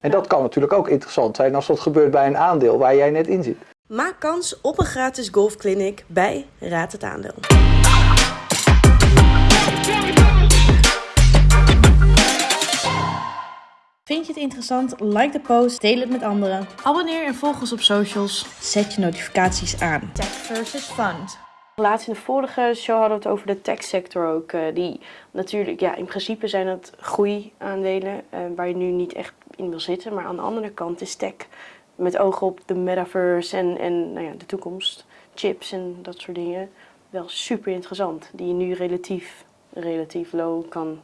En dat kan natuurlijk ook interessant zijn als dat gebeurt bij een aandeel waar jij net in zit. Maak kans op een gratis golfclinic bij Raad het Aandeel. Vind je het interessant? Like de post, deel het met anderen. Abonneer en volg ons op socials. Zet je notificaties aan. Tech versus fund. Laatst in de vorige show hadden we het over de techsector ook. eh, die natuurlijk, ja, in principe zijn dat groeiaandelen uh, waar je nu niet echt in wil zitten. Maar aan de andere kant is tech met oog op de metaverse en, en nou ja, de toekomst, chips en dat soort dingen, wel super interessant. Die je nu relatief, relatief low kan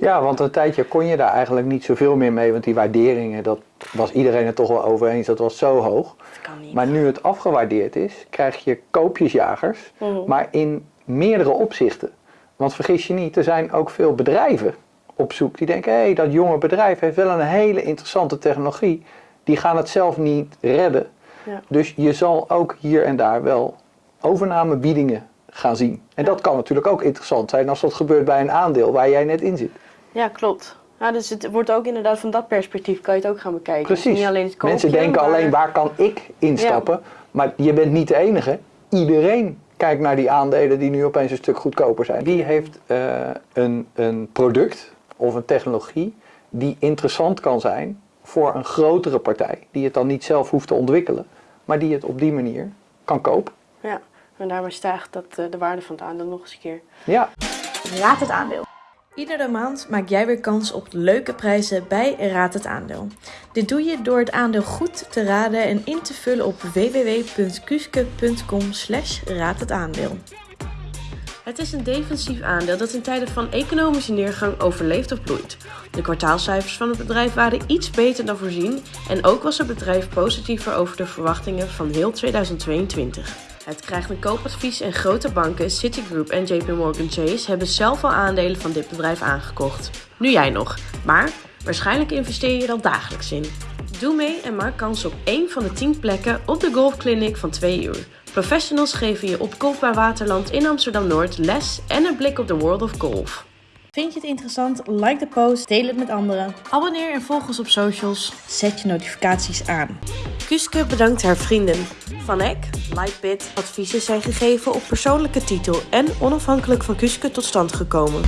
Ja, want een tijdje kon je daar eigenlijk niet zoveel meer mee, want die waarderingen, dat was iedereen het toch wel over eens, dat was zo hoog. Dat kan niet. Maar nu het afgewaardeerd is, krijg je koopjesjagers, Mhm. maar in meerdere opzichten. Want vergis je niet, er zijn ook veel bedrijven op zoek die denken, hé, hey, dat jonge bedrijf heeft wel een hele interessante technologie. Die gaan het zelf niet redden. Ja. Dus je zal ook hier en daar wel overnamebiedingen gaan zien. En dat kan natuurlijk ook interessant zijn als dat gebeurt bij een aandeel waar jij net in zit. Ja, klopt. Ja, dus het wordt ook inderdaad van dat perspectief kan je het ook gaan bekijken. Precies. niet alleen het koopje, Mensen denken maar- alleen waar kan ik instappen. Maar je bent niet de enige. Iedereen kijkt naar die aandelen die nu opeens een stuk goedkoper zijn. Wie heeft eh, een, een product of een technologie die interessant kan zijn voor een grotere partij. Die het dan niet zelf hoeft te ontwikkelen. Maar die het op die manier kan kopen. Ja, en daarmee stijgt dat, eh, de waarde van het aandeel nog eens een keer. Ja, Raad het aandeel. Iedere maand maak jij weer kans op leuke prijzen bij Raad het Aandeel. Dit doe je door het aandeel goed te raden en in te vullen op www.kuske.com slash raad het aandeel. Het is een defensief aandeel dat in tijden van economische neergang overleeft of bloeit. De kwartaalcijfers van het bedrijf waren iets beter dan voorzien en ook was het bedrijf positiever over de verwachtingen van heel 2022. Het krijgt een koopadvies en grote banken, Citigroup en JP Morgan Chase hebben zelf al aandelen van dit bedrijf aangekocht. Nu jij nog, maar waarschijnlijk investeer je er al dagelijks in. Doe mee en maak kans op één van de 10 plekken op de golfclinic van 2 uur. Professionals geven je op Golf bij Waterland in Amsterdam-Noord les en een blik op de world of golf. Vind je het interessant? Like de post, deel het met anderen. Abonneer en volg ons op socials. Zet je notificaties aan. Kuske bedankt haar vrienden. Van Eck, Lightbit, adviezen zijn gegeven op persoonlijke titel en onafhankelijk van Kuske tot stand gekomen.